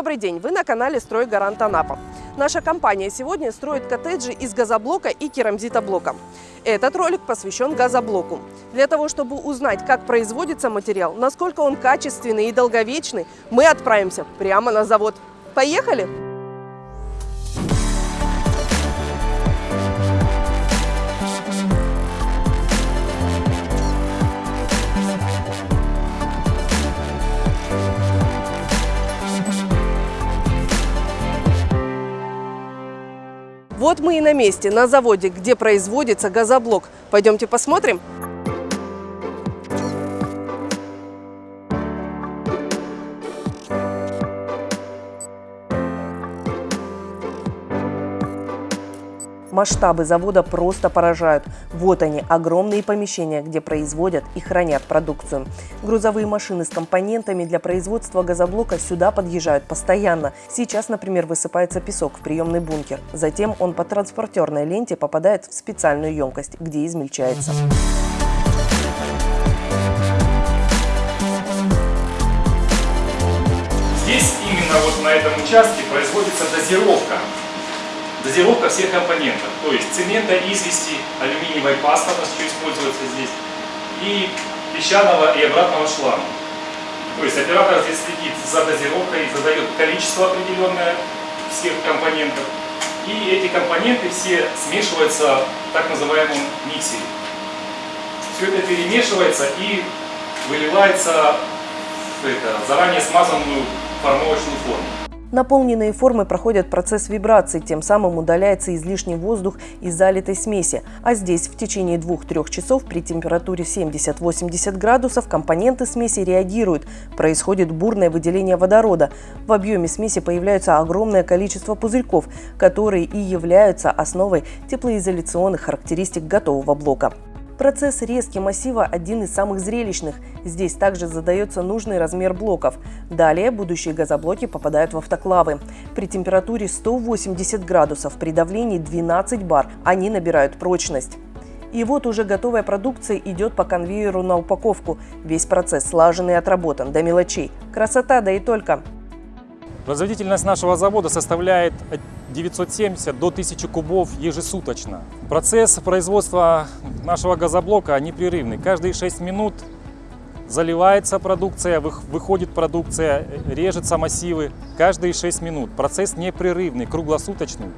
Добрый день! Вы на канале «Стройгарант Анапа». Наша компания сегодня строит коттеджи из газоблока и керамзитоблока. Этот ролик посвящен газоблоку. Для того, чтобы узнать, как производится материал, насколько он качественный и долговечный, мы отправимся прямо на завод. Поехали! Вот мы и на месте, на заводе, где производится газоблок. Пойдемте посмотрим. Масштабы завода просто поражают. Вот они, огромные помещения, где производят и хранят продукцию. Грузовые машины с компонентами для производства газоблока сюда подъезжают постоянно. Сейчас, например, высыпается песок в приемный бункер. Затем он по транспортерной ленте попадает в специальную емкость, где измельчается. Здесь именно вот на этом участке производится дозировка Дозировка всех компонентов, то есть цемента, извести, алюминиевая паста у нас используется здесь, и песчаного и обратного шланга. То есть оператор здесь следит за дозировкой, задает количество определенное всех компонентов. И эти компоненты все смешиваются в так называемом миксере. Все это перемешивается и выливается в это, заранее смазанную формовочную форму. Наполненные формы проходят процесс вибрации, тем самым удаляется излишний воздух из залитой смеси. А здесь в течение 2-3 часов при температуре 70-80 градусов компоненты смеси реагируют. Происходит бурное выделение водорода. В объеме смеси появляется огромное количество пузырьков, которые и являются основой теплоизоляционных характеристик готового блока. Процесс резки массива один из самых зрелищных. Здесь также задается нужный размер блоков. Далее будущие газоблоки попадают в автоклавы. При температуре 180 градусов, при давлении 12 бар они набирают прочность. И вот уже готовая продукция идет по конвейеру на упаковку. Весь процесс слажен и отработан до мелочей. Красота, да и только. Производительность нашего завода составляет 970 до 1000 кубов ежесуточно. Процесс производства нашего газоблока непрерывный. Каждые 6 минут заливается продукция, выходит продукция, режется массивы. Каждые 6 минут. Процесс непрерывный, круглосуточный,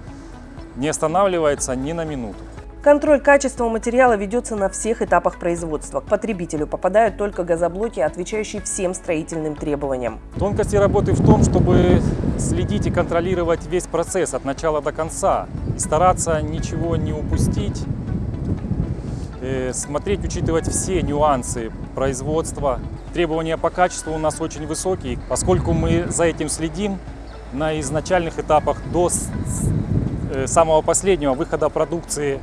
не останавливается ни на минуту. Контроль качества материала ведется на всех этапах производства. К потребителю попадают только газоблоки, отвечающие всем строительным требованиям. Тонкости работы в том, чтобы следить и контролировать весь процесс от начала до конца. Стараться ничего не упустить, э, смотреть, учитывать все нюансы производства. Требования по качеству у нас очень высокие, поскольку мы за этим следим на изначальных этапах до э, самого последнего выхода продукции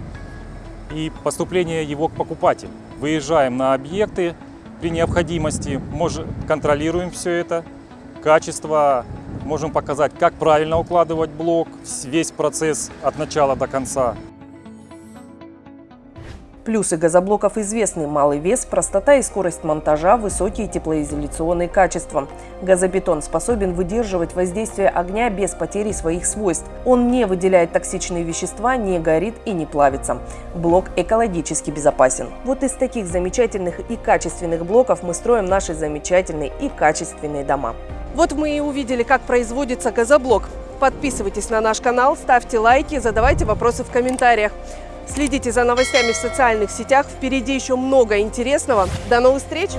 и поступление его к покупателю. Выезжаем на объекты при необходимости, можем, контролируем все это, качество, можем показать, как правильно укладывать блок, весь процесс от начала до конца. Плюсы газоблоков известны – малый вес, простота и скорость монтажа, высокие теплоизоляционные качества. Газобетон способен выдерживать воздействие огня без потери своих свойств. Он не выделяет токсичные вещества, не горит и не плавится. Блок экологически безопасен. Вот из таких замечательных и качественных блоков мы строим наши замечательные и качественные дома. Вот мы и увидели, как производится газоблок. Подписывайтесь на наш канал, ставьте лайки, задавайте вопросы в комментариях. Следите за новостями в социальных сетях. Впереди еще много интересного. До новых встреч!